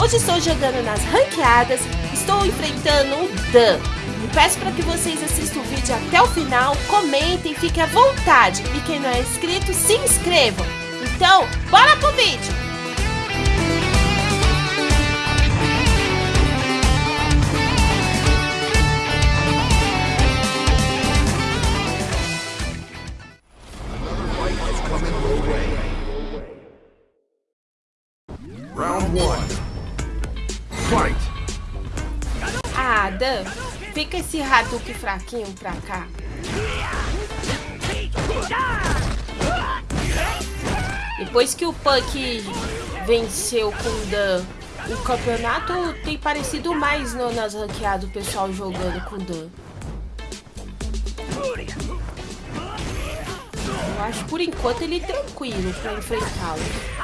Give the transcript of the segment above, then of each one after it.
Hoje estou jogando nas ranqueadas, estou enfrentando o Dan. E peço para que vocês assistam o vídeo até o final, comentem, fiquem à vontade. E quem não é inscrito, se inscrevam. Então, bora pro vídeo! Dan, fica esse Hadouken fraquinho pra cá. Depois que o Punk venceu com o Dan, o campeonato tem parecido mais no, nas ranqueadas o pessoal jogando com o Dan. Eu acho por enquanto ele tranquilo pra enfrentá-lo.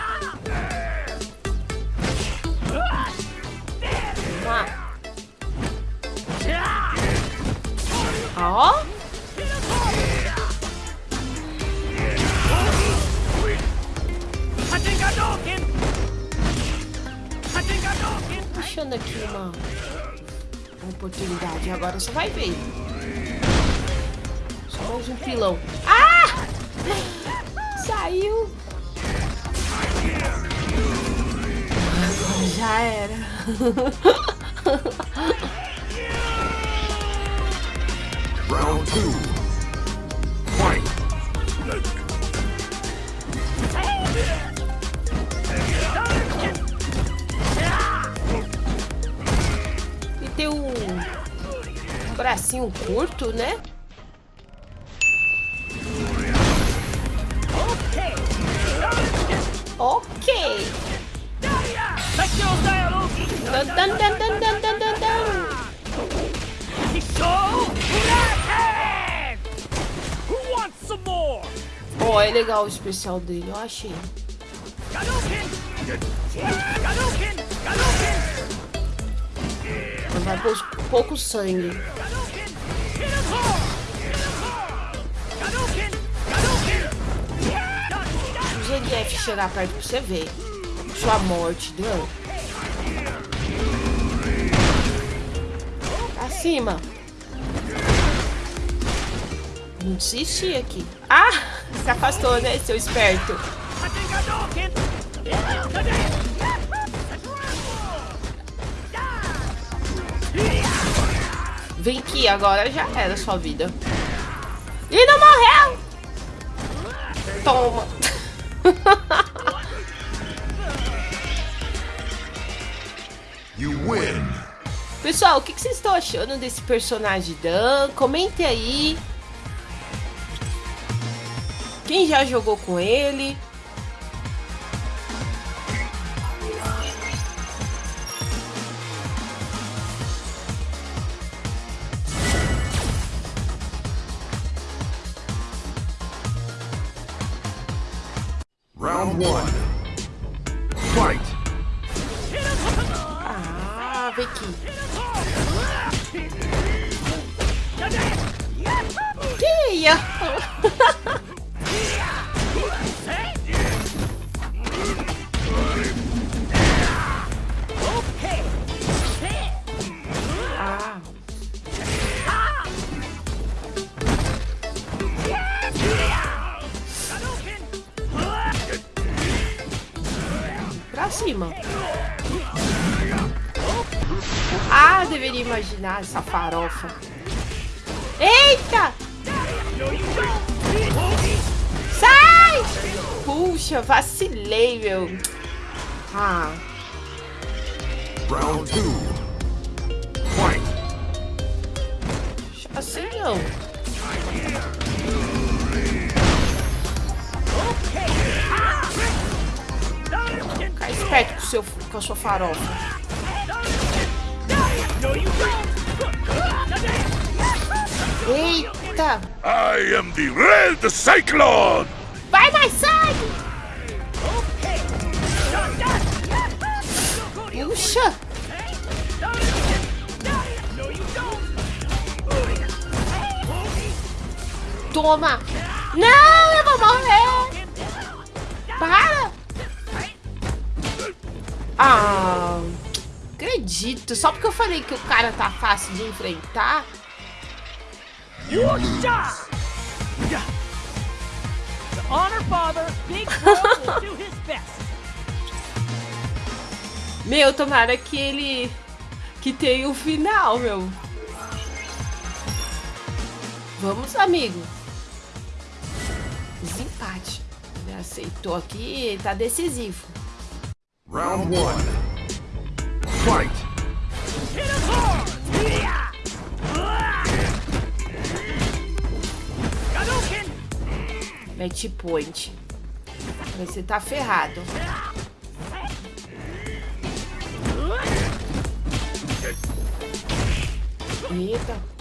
Puxando aqui uma, uma oportunidade. Agora você vai ver. Só mais um pilão. Ah! Saiu. Agora já era. Round two. Fight. Tem um, um bracinho curto, né? Ok. Dan, dan, dan, dan, dan, dan, dan, dan. oh, é legal o especial dele, eu achei. Vai pôr pouco sangue. Se o ZDF chegar perto pra você ver sua morte, deu? Acima. Não desisti aqui. Ah! Se afastou, né, seu esperto? Vem aqui, agora já era sua vida. E não morreu! Toma. Pessoal, o que vocês estão achando desse personagem Dan? Comente aí. Quem já jogou com ele? Round one. Fight. Ah, vem aqui. Que ia? Cima. Ah, deveria imaginar essa farofa. Eita! Sai! Puxa, vacilei, meu. Ah. Round 2. Fight. Assim não. Esperto com, seu, com a sua farofa. Eita! I am the Red Cyclone! Vai mais sangue! Puxa! Toma! Não, eu vou morrer! Para! Ah, acredito. Só porque eu falei que o cara tá fácil de enfrentar. honor father, Big will do his best. Meu, tomara que ele que tenha o um final, meu. Vamos, amigo. Desempate. Ele aceitou aqui, tá decisivo. Round 1. Fight. Match point. Você tá ferrado. Eita.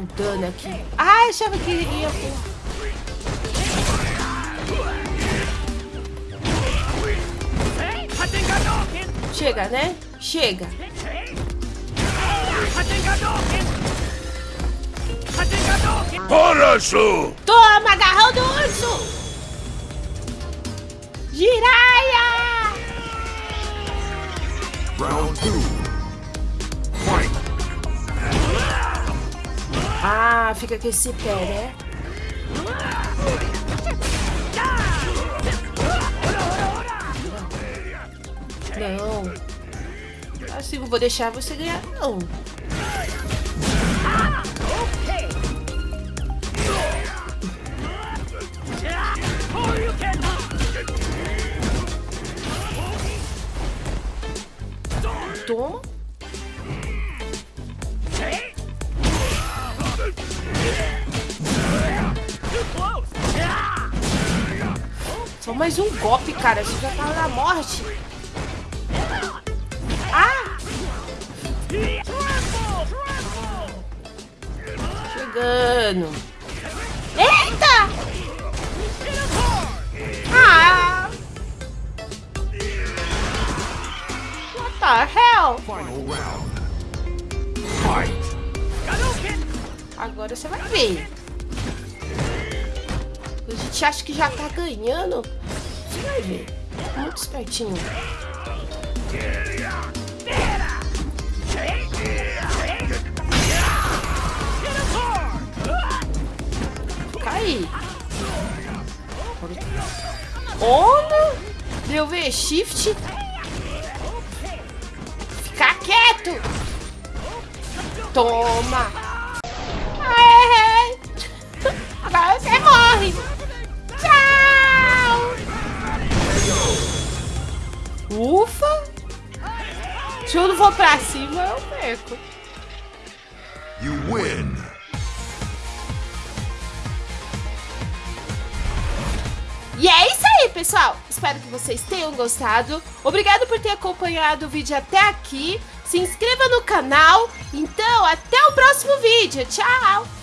um dano aqui. Ah, achava que ia... Chega, né? Chega. Horashu! Toma, agarrão do urso! Giraia! Round 2 Ah, fica com esse pé, né? Não. Assim, não vou deixar você ganhar, não. Toma. Mais um golpe, cara. Você já tá na morte. Ah! Chegando. Eita! Ah! What the hell? Final round. Fight. Agora você vai ver. A gente acha que já tá ganhando. Você vai ver. Muito espertinho. Cai. Olha! Deu V shift. Ficar quieto. Toma. Aê. Agora você morre. Ufa. Se eu não for pra cima, eu perco. You win. E é isso aí, pessoal. Espero que vocês tenham gostado. Obrigado por ter acompanhado o vídeo até aqui. Se inscreva no canal. Então, até o próximo vídeo. Tchau!